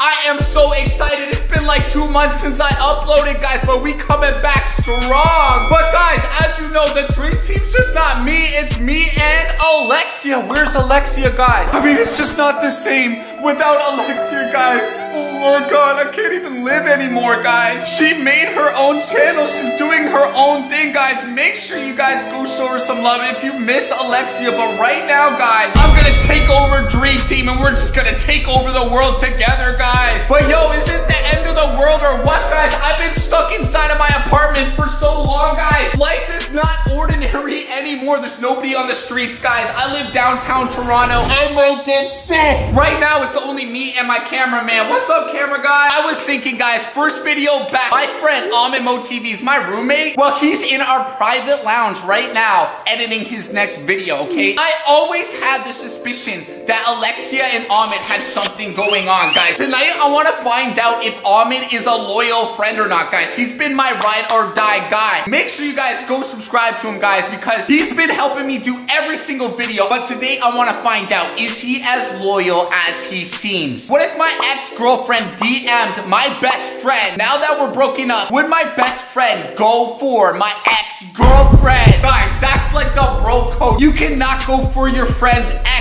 I am so excited. It's been like two months since I uploaded, guys, but we coming back strong. But guys, as you know, the dream team's just not me. It's me and Alexia. Where's Alexia, guys? I mean, it's just not the same without Alexia, guys. Oh god, I can't even live anymore, guys. She made her own channel. She's doing her own thing, guys. Make sure you guys go show her some love if you miss Alexia. But right now, guys, I'm gonna take over Dream Team and we're just gonna take over the world together, guys. But yo, is it the end of the world or what, guys? Anymore. There's nobody on the streets, guys. I live downtown Toronto. I might get sick. Right now, it's only me and my cameraman. What's up, camera guy? I was thinking, guys, first video back. My friend Ahmed Mo TV is my roommate. Well, he's in our private lounge right now editing his next video, okay? I always had the suspicion that Alexia and Ahmed had something going on, guys. Tonight, I want to find out if Ahmed is a loyal friend or not, guys. He's been my ride or die guy. Make sure you guys go subscribe to him, guys, because he's been helping me do every single video. But today, I want to find out, is he as loyal as he seems? What if my ex-girlfriend DM'd my best friend? Now that we're broken up, would my best friend go for my ex-girlfriend? Guys, that's like the bro code. You cannot go for your friend's ex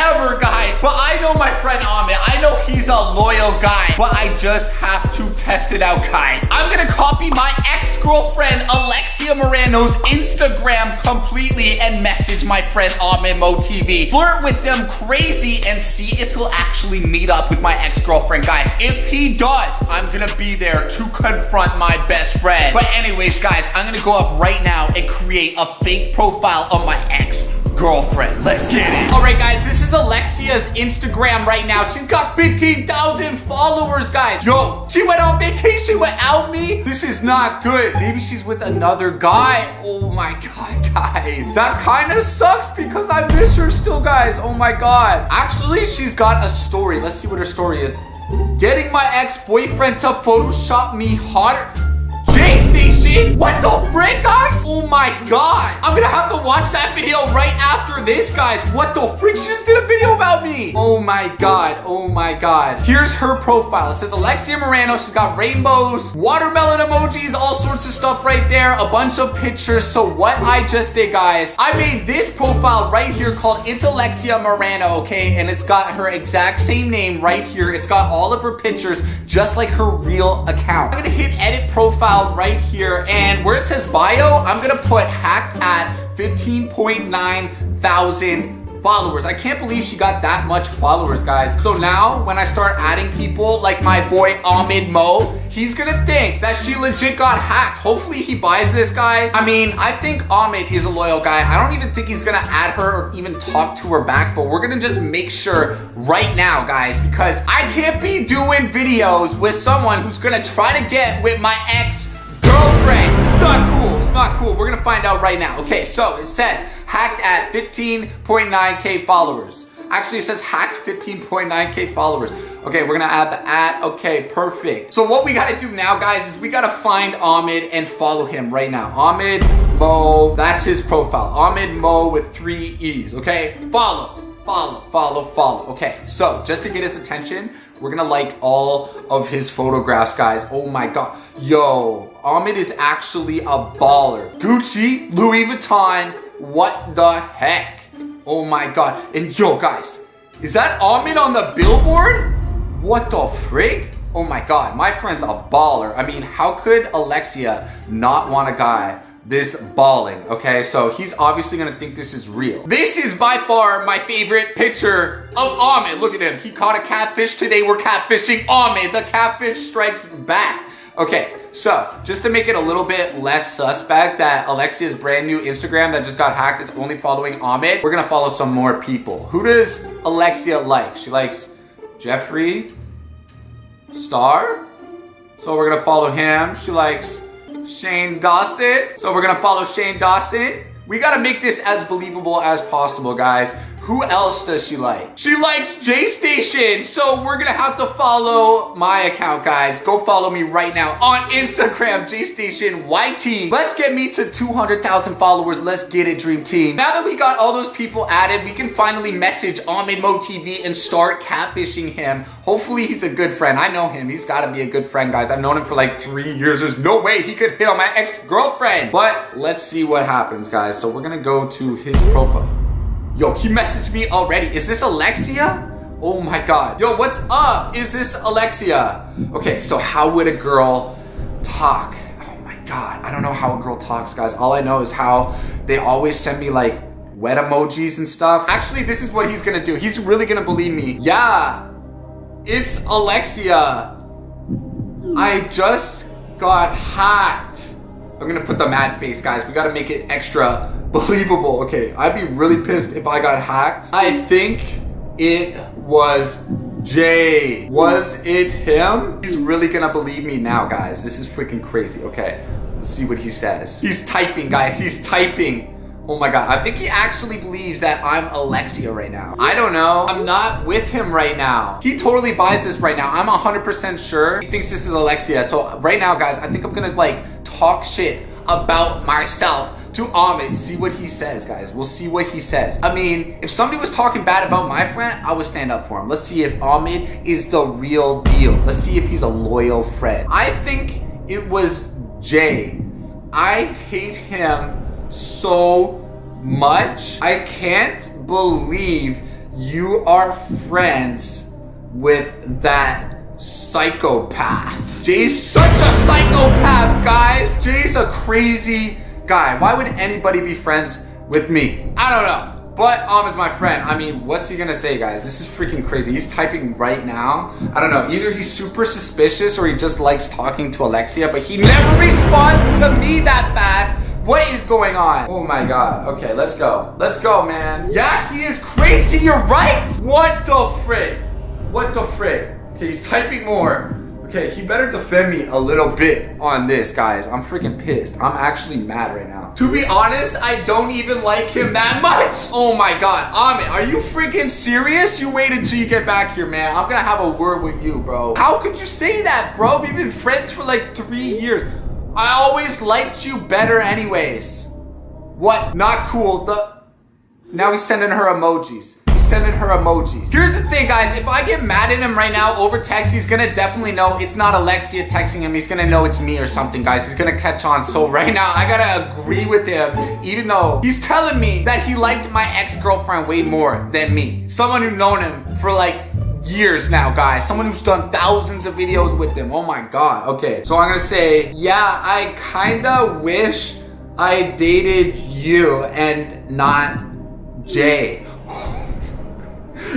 ever, guys. But I know my friend Ahmed. I know he's a loyal guy. But I just have to test it out, guys. I'm gonna copy my ex-girlfriend Alexia Marano's Instagram completely and message my friend Ahmed Mo TV. Flirt with them crazy and see if he'll actually meet up with my ex-girlfriend, guys. If he does, I'm gonna be there to confront my best friend. But anyways, guys, I'm gonna go up right now and create a fake profile of my ex girlfriend. Let's get it. All right, guys, this is Alexia's Instagram right now. She's got 15,000 followers, guys. Yo, she went on vacation without me. This is not good. Maybe she's with another guy. Oh my God, guys. That kind of sucks because I miss her still, guys. Oh my God. Actually, she's got a story. Let's see what her story is. Getting my ex-boyfriend to Photoshop me hotter. J-Station? What the frick, guys? Oh my god. I'm gonna have to watch that video right after this, guys. What the frick? She just did a video about me. Oh my god. Oh my god. Here's her profile. It says Alexia Marano. She's got rainbows, watermelon emojis, all sorts of stuff right there. A bunch of pictures. So what I just did, guys, I made this profile right here called It's Alexia Marano, okay? And it's got her exact same name right here. It's got all of her pictures just like her real account. I'm gonna hit edit profile right here. And where it says bio, I'm gonna put hacked at 15.9 thousand followers. I can't believe she got that much followers, guys. So now when I start adding people like my boy Ahmed Mo, he's gonna think that she legit got hacked. Hopefully he buys this, guys. I mean, I think Ahmed is a loyal guy. I don't even think he's gonna add her or even talk to her back, but we're gonna just make sure right now, guys, because I can't be doing videos with someone who's gonna try to get with my ex girlfriend. It's not cool. It's not cool. We're gonna find out right now. Okay, so it says hacked at 15.9k followers. Actually, it says hacked 15.9k followers. Okay, we're gonna add the at. Okay, perfect. So what we gotta do now, guys, is we gotta find Ahmed and follow him right now. Ahmed Mo, that's his profile. Ahmed Mo with three E's, okay? Follow follow, follow, follow. Okay, so just to get his attention, we're gonna like all of his photographs, guys. Oh my God. Yo, Ahmed is actually a baller. Gucci, Louis Vuitton, what the heck? Oh my God. And yo, guys, is that Ahmed on the billboard? What the frig? Oh my God, my friend's a baller. I mean, how could Alexia not want a guy this bawling, okay? So he's obviously gonna think this is real. This is by far my favorite picture of Ahmed. Look at him, he caught a catfish. Today we're catfishing Ahmed. The catfish strikes back. Okay, so just to make it a little bit less suspect that Alexia's brand new Instagram that just got hacked is only following Ahmed, we're gonna follow some more people. Who does Alexia like? She likes Jeffree Star. So we're gonna follow him. She likes Shane Dawson. So we're gonna follow Shane Dawson. We gotta make this as believable as possible, guys. Who else does she like? She likes J-Station. So we're gonna have to follow my account, guys. Go follow me right now on Instagram, J-Station YT. Let's get me to 200,000 followers. Let's get it, Dream Team. Now that we got all those people added, we can finally message Ahmed Mo TV and start catfishing him. Hopefully he's a good friend. I know him. He's gotta be a good friend, guys. I've known him for like three years. There's no way he could hit on my ex-girlfriend. But let's see what happens, guys. So we're gonna go to his profile. Yo, he messaged me already. Is this Alexia? Oh my God. Yo, what's up? Is this Alexia? Okay, so how would a girl talk? Oh my God. I don't know how a girl talks, guys. All I know is how they always send me like wet emojis and stuff. Actually, this is what he's gonna do. He's really gonna believe me. Yeah, it's Alexia. I just got hacked. I'm gonna put the mad face, guys. We gotta make it extra believable. Okay, I'd be really pissed if I got hacked. I think it was Jay. Was it him? He's really gonna believe me now, guys. This is freaking crazy. Okay, let's see what he says. He's typing, guys. He's typing. Oh my god, I think he actually believes that I'm Alexia right now. I don't know. I'm not with him right now. He totally buys this right now. I'm 100% sure he thinks this is Alexia. So right now, guys, I think I'm gonna like talk shit about myself to Ahmed, see what he says, guys. We'll see what he says. I mean, if somebody was talking bad about my friend, I would stand up for him. Let's see if Ahmed is the real deal. Let's see if he's a loyal friend. I think it was Jay. I hate him so much. I can't believe you are friends with that psychopath. Jay's such a psychopath, guys. Jay's a crazy guy. Why would anybody be friends with me? I don't know. But Am is my friend. I mean, what's he gonna say, guys? This is freaking crazy. He's typing right now. I don't know. Either he's super suspicious or he just likes talking to Alexia, but he never responds to me that fast. What is going on? Oh my god. Okay, let's go. Let's go, man. Yeah, he is crazy. You're right. What the frick? What the frick? Okay, he's typing more. Okay, he better defend me a little bit on this, guys. I'm freaking pissed. I'm actually mad right now. To be honest, I don't even like him that much. Oh my God, Ahmed, are you freaking serious? You wait until you get back here, man. I'm gonna have a word with you, bro. How could you say that, bro? We've been friends for like three years. I always liked you better anyways. What? Not cool. The... Now he's sending her emojis sending her emojis. Here's the thing, guys. If I get mad at him right now over text, he's gonna definitely know it's not Alexia texting him. He's gonna know it's me or something, guys. He's gonna catch on. So right now, I gotta agree with him, even though he's telling me that he liked my ex-girlfriend way more than me. Someone who known him for like years now, guys. Someone who's done thousands of videos with him. Oh my God. Okay, so I'm gonna say, yeah, I kinda wish I dated you and not Jay.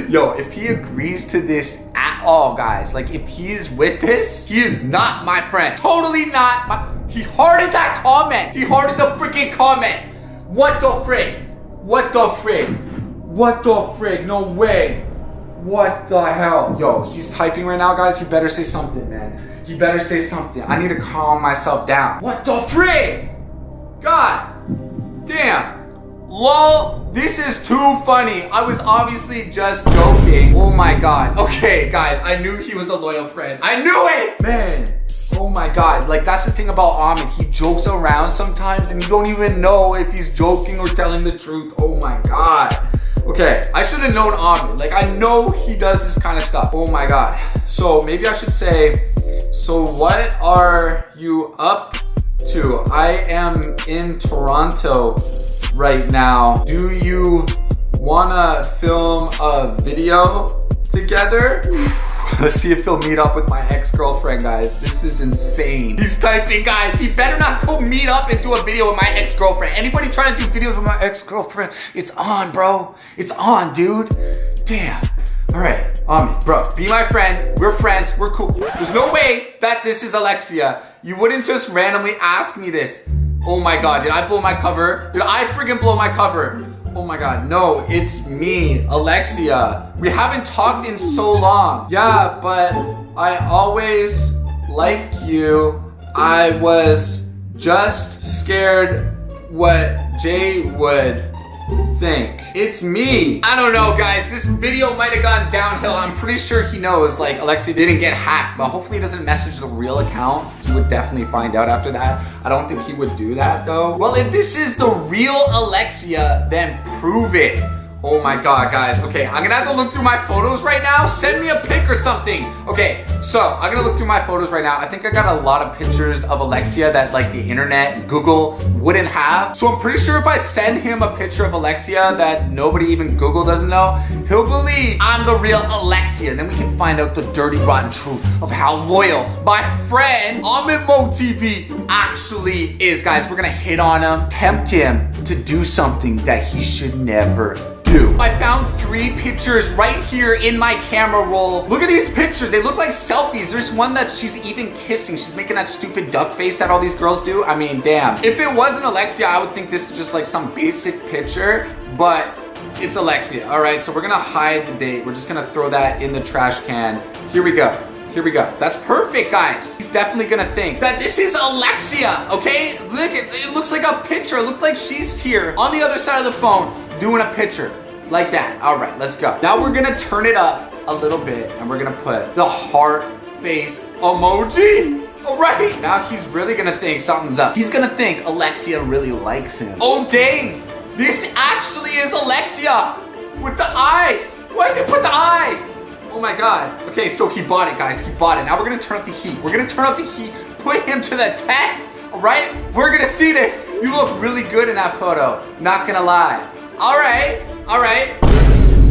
Yo, if he agrees to this at all, guys, like if he's with this, he is not my friend. Totally not my, he hearted that comment. He hearted the freaking comment. What the frig? What the frig? What the frig? No way. What the hell? Yo, he's typing right now, guys. He better say something, man. He better say something. I need to calm myself down. What the frig? God damn. LOL, this is too funny. I was obviously just joking. Oh my god. Okay, guys, I knew he was a loyal friend. I knew it! Man, oh my god. Like, that's the thing about Ahmed. He jokes around sometimes and you don't even know if he's joking or telling the truth. Oh my god. Okay, I should have known Ahmed. Like, I know he does this kind of stuff. Oh my god. So, maybe I should say, so what are you up to? I am in Toronto right now. Do you wanna film a video together? Let's see if he'll meet up with my ex-girlfriend, guys. This is insane. He's typing, guys. He better not go meet up and do a video with my ex-girlfriend. Anybody trying to do videos with my ex-girlfriend, it's on, bro. It's on, dude. Damn. Um, bro, be my friend. We're friends. We're cool. There's no way that this is Alexia. You wouldn't just randomly ask me this. Oh my god, did I blow my cover? Did I freaking blow my cover? Oh my god, no, it's me, Alexia. We haven't talked in so long. Yeah, but I always liked you. I was just scared what Jay would think. It's me. I don't know, guys. This video might have gone downhill. I'm pretty sure he knows, like, Alexia didn't get hacked, but hopefully he doesn't message the real account. He would definitely find out after that. I don't think he would do that, though. Well, if this is the real Alexia, then prove it. Oh my god, guys. Okay, I'm gonna have to look through my photos right now. Send me a pic or something. Okay, so I'm gonna look through my photos right now. I think I got a lot of pictures of Alexia that like the internet, Google wouldn't have. So I'm pretty sure if I send him a picture of Alexia that nobody even Google doesn't know, he'll believe I'm the real Alexia. And then we can find out the dirty, rotten truth of how loyal my friend Ahmed Mo TV actually is. Guys, we're gonna hit on him, tempt him to do something that he should never I found three pictures right here in my camera roll. Look at these pictures. They look like selfies. There's one that she's even kissing. She's making that stupid duck face that all these girls do. I mean, damn. If it wasn't Alexia, I would think this is just like some basic picture, but it's Alexia. All right, so we're gonna hide the date. We're just gonna throw that in the trash can. Here we go. Here we go. That's perfect, guys. He's definitely gonna think that this is Alexia, okay? Look, it, it looks like a picture. It looks like she's here on the other side of the phone doing a picture. Like that. All right, let's go. Now we're gonna turn it up a little bit and we're gonna put the heart face emoji. All right, now he's really gonna think something's up. He's gonna think Alexia really likes him. Oh dang, this actually is Alexia with the eyes. Why did he put the eyes? Oh my God. Okay, so he bought it, guys. He bought it. Now we're gonna turn up the heat. We're gonna turn up the heat, put him to the test, all right? We're gonna see this. You look really good in that photo, not gonna lie. All right, all right.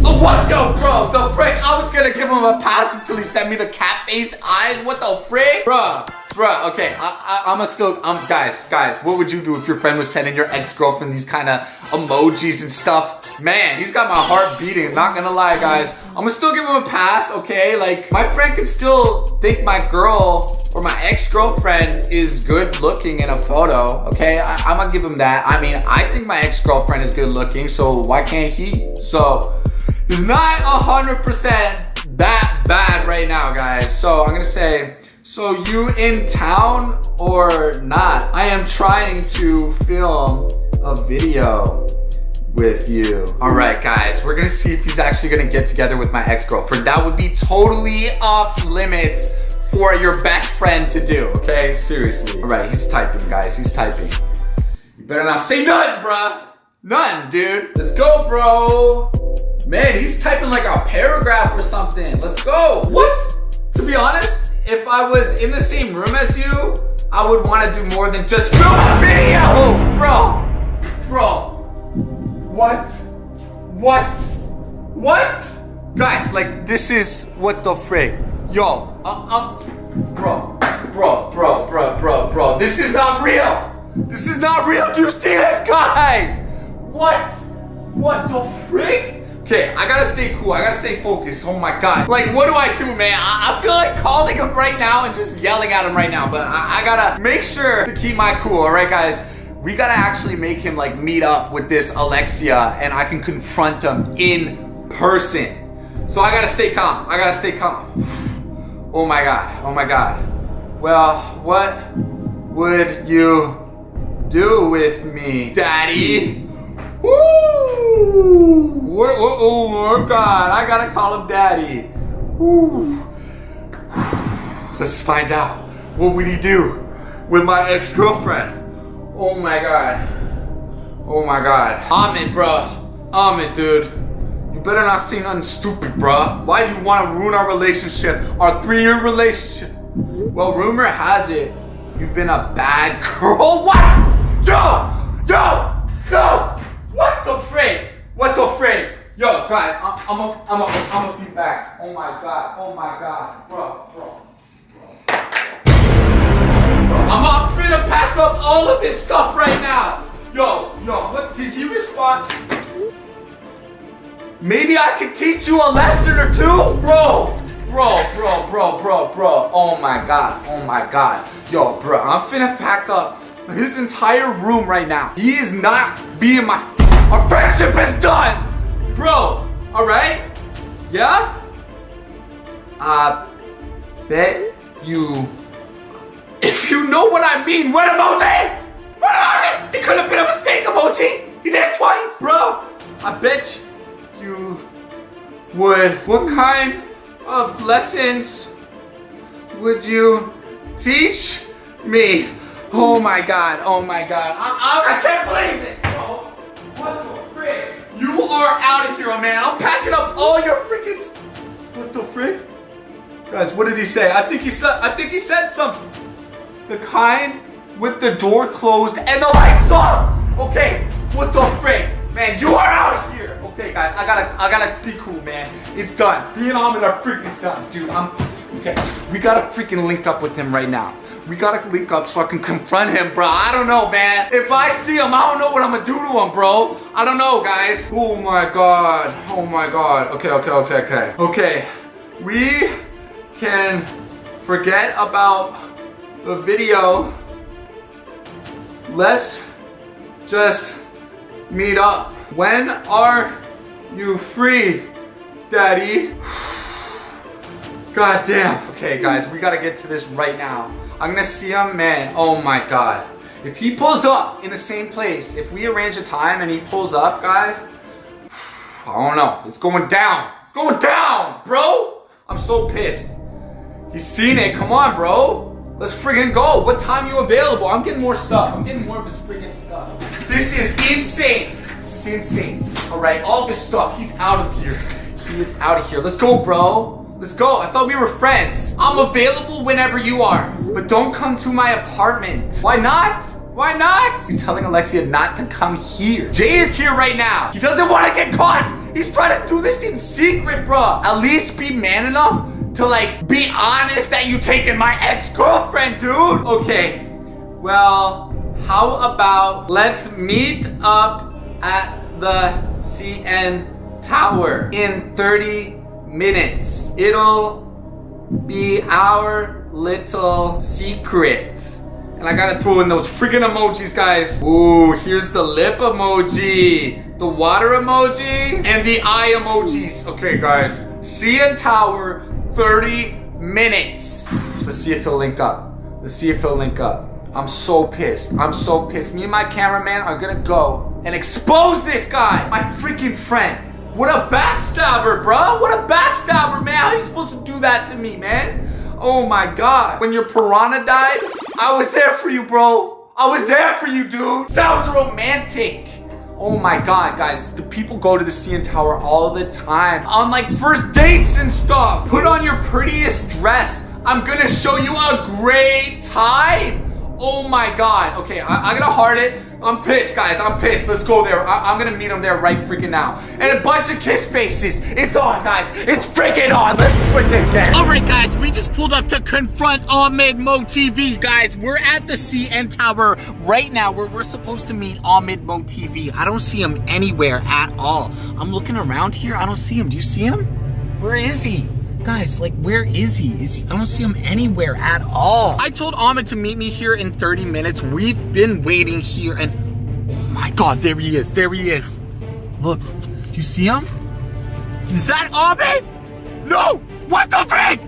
Oh, what the bro? The frick? I was gonna give him a pass until he sent me the cat face eyes. What the frick? Bruh, bruh, okay. I, I, I'm a still, I'm, guys, guys, what would you do if your friend was sending your ex-girlfriend these kind of emojis and stuff? Man, he's got my heart beating. Not gonna lie, guys. I'm gonna still give him a pass, okay? Like, my friend could still think my girl or my ex-girlfriend is good looking in a photo, okay? I, am gonna give him that. I mean, I think my ex-girlfriend is good looking, so why can't he? So, it's not 100% that bad right now, guys. So I'm gonna say, so you in town or not? I am trying to film a video with you. All right, guys, we're gonna see if he's actually gonna get together with my ex-girlfriend. That would be totally off limits for your best friend to do, okay? Seriously. All right, he's typing, guys, he's typing. You better not say nothing, bruh. Nothing, dude. Let's go, bro. Man, he's typing like a paragraph or something. Let's go. What? To be honest, if I was in the same room as you, I would want to do more than just film a video, bro. Bro. What? What? What? Guys, like, this is what the frick. Yo, uh, uh, bro, bro, bro, bro, bro, bro. This is not real. This is not real. Do you see this, guys? What? What the frick? Okay, I gotta stay cool. I gotta stay focused. Oh my god. Like, what do I do, man? I, I feel like calling him right now and just yelling at him right now. But I, I gotta make sure to keep my cool, alright, guys? We gotta actually make him, like, meet up with this Alexia and I can confront him in person. So I gotta stay calm. I gotta stay calm. Oh my god. Oh my god. Well, what would you do with me, Daddy? Woo! What, oh, oh my God, I gotta call him daddy. Woo. Let's find out. What would he do with my ex-girlfriend? Oh my God. Oh my God. Ahmed, bro. Ahmed, dude. You better not say nothing stupid, bro. Why do you want to ruin our relationship? Our three-year relationship? Well, rumor has it you've been a bad girl. What? Yo! Yo! Yo! What the frick? What the frick? Yo, guys, I'm, I'm, a, I'm, a, I'm gonna be back. Oh my god, oh my god, bro, bro. I'm up to pack up all of this stuff right now. Yo, yo, what, did he respond? Maybe I can teach you a lesson or two? Bro, bro, bro, bro, bro, bro. Oh my god, oh my god. Yo, bro, I'm finna pack up his entire room right now. He is not being my our friendship is done! Bro, alright? Yeah? I bet you... If you know what I mean, what emoji? What emoji? It couldn't have been a mistake emoji. He did it twice. Bro, I bet you would. What kind of lessons would you teach me? Oh my god, oh my god. I, I, I can't believe this, You are out of here, man. I'm packing up all your freaking. What the frick? Guys, what did he say? I think he said. I think he said something. The kind with the door closed and the lights on. Okay, what the frick, man? You are out of here. Okay, guys, I gotta, I gotta be cool, man. It's done. Being Ahmed are freaking done, dude. I'm. Okay, we gotta freaking link up with him right now. We gotta link up so I can confront him, bro. I don't know, man. If I see him, I don't know what I'm gonna do to him, bro. I don't know, guys. Oh my god. Oh my god. Okay, okay, okay, okay. Okay. We can forget about the video. Let's just meet up. When are you free, Daddy? God damn. Okay, guys, we gotta get to this right now. I'm gonna see him, man. Oh my god. If he pulls up in the same place, if we arrange a time and he pulls up, guys, I don't know. It's going down. It's going down, bro. I'm so pissed. He's seen it. Come on, bro. Let's friggin' go. What time you available? I'm getting more stuff. I'm getting more of his friggin' stuff. This is insane. This is insane. All right, all of his stuff. He's out of here. He is out of here. Let's go, bro. Let's go. I thought we were friends. I'm available whenever you are. But don't come to my apartment. Why not? Why not? He's telling Alexia not to come here. Jay is here right now. He doesn't want to get caught. He's trying to do this in secret, bro. At least be man enough to like be honest that you taking my ex-girlfriend, dude. Okay. Well, how about let's meet up at the CN Tower in 30 minutes. It'll be our little secret. And I gotta throw in those freaking emojis, guys. Ooh, here's the lip emoji, the water emoji, and the eye emojis. Okay, guys. CN Tower, 30 minutes. Let's see if he'll link up. Let's see if he'll link up. I'm so pissed. I'm so pissed. Me and my cameraman are gonna go and expose this guy, my freaking friend. What a backstabber, bro. What a backstabber, man. How are you supposed to do that to me, man? Oh my God. When your piranha died, I was there for you, bro. I was there for you, dude. Sounds romantic. Oh my God, guys. The people go to the CN Tower all the time on like first dates and stuff. Put on your prettiest dress. I'm gonna show you a great time. Oh my God. Okay, I, I'm gonna heart it. I'm pissed, guys. I'm pissed. Let's go there. I am gonna meet him there right freaking now. And a bunch of kiss faces. It's on, guys. It's freaking on. Let's freaking get All right, guys. We just pulled up to confront Ahmed Mo TV. Guys, we're at the CN Tower right now where we're supposed to meet Ahmed Mo TV. I don't see him anywhere at all. I'm looking around here. I don't see him. Do you see him? Where is he? Guys, like, where is he? Is he? I don't see him anywhere at all. I told Ahmed to meet me here in 30 minutes. We've been waiting here and, oh my God, there he is. There he is. Look, do you see him? Is that Ahmed? No! What the frick?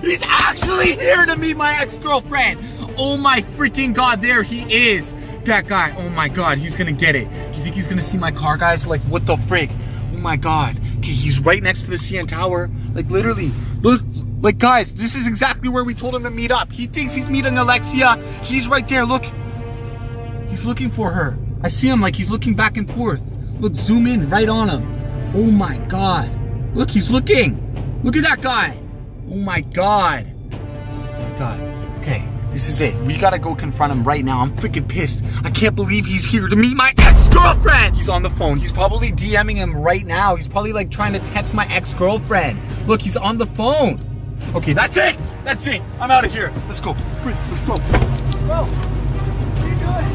He's actually here to meet my ex-girlfriend. Oh my freaking God, there he is. That guy, oh my God, he's gonna get it. Do you think he's gonna see my car, guys? Like, what the frick? Oh my God. Okay, he's right next to the CN Tower. Like literally, look, like guys, this is exactly where we told him to meet up. He thinks he's meeting Alexia. He's right there, look. He's looking for her. I see him like he's looking back and forth. Look, zoom in right on him. Oh my God. Look, he's looking. Look at that guy. Oh my God. Oh my God. Okay, this is it. We gotta go confront him right now. I'm freaking pissed. I can't believe he's here to meet my ex-girlfriend. He's on the phone. He's probably DMing him right now. He's probably like trying to text my ex-girlfriend. Look, he's on the phone. Okay, that's it. That's it. I'm out of here. Let's go. Let's go. Bro, what are you doing?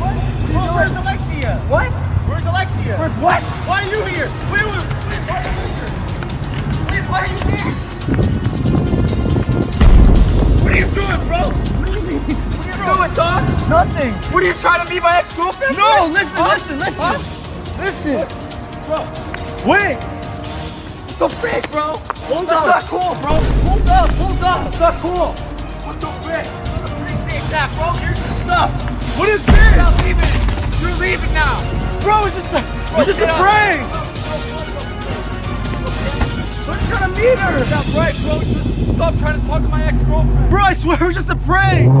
What? Bro, where's Alexia? What? Where's Alexia? Where's what? Why are you here? Wait, wait, wait. Why are you here? Wait, Nothing. What are you trying to be my ex-girlfriend? No, listen, Huh? listen, listen. Huh? Listen. Bro, wait. What The frick, bro. Hold That's on. not cool, bro. Hold up, hold up. That's not cool. What the frick? Appreciate that, bro. Here's your stuff. What is this? Stop leaving. You're leaving now. Bro, it's just a, it's just a up. prank. We're trying to meet her. Stop right, bro. Just stop trying to talk to my ex-girlfriend. Bro, I swear it was just a prank.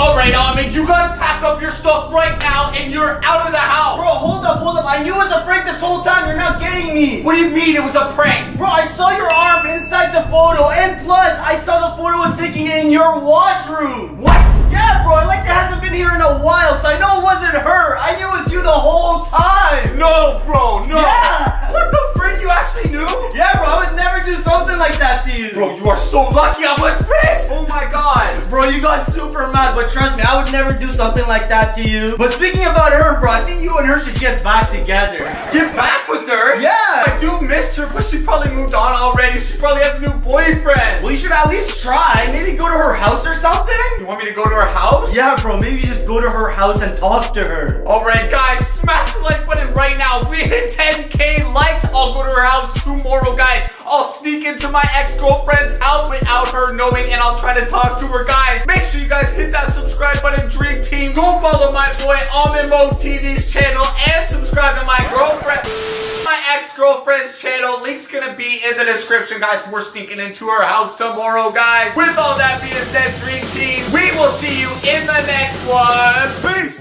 All right, Ahmed, you gotta pack up your stuff right now and you're out of the house. Bro, hold up, hold up. I knew it was a prank this whole time. You're not getting me. What do you mean it was a prank? Bro, I saw your arm inside the photo, and plus, I saw the photo was taken in your washroom. What? Yeah, bro, Alexia hasn't been here in a while, so I know it wasn't her. I knew it was you the whole time. No, bro, no. Yeah. What the You actually knew? Yeah, bro, I would never do something like that to you. Bro, you are so lucky I was pissed. Oh my god. Bro, you got super mad, but trust me, I would never do something like that to you. But speaking about her, bro, I think you and her should get back together. Get back with her? Yeah. I do miss her, but she probably moved on already. She probably has a new boyfriend. Well, you should at least try. Maybe go to her house or something. You want me to go to her house? Yeah, bro, maybe just go to her house and talk to her. Alright guys, smash the like button right now. If we hit 10k likes, I'll go to her house tomorrow, guys. I'll sneak into my ex-girlfriend's house without her knowing and I'll try to talk to her, guys. Make sure you guys hit that subscribe button, Dream Team. Go follow my boy Ahmed Mo TV's channel and subscribe to my girlfriend, my ex-girlfriend's channel. Link's gonna be in the description, guys. We're sneaking into her house tomorrow, guys. With all that being said, Dream Team, we will see you in the next one. Peace!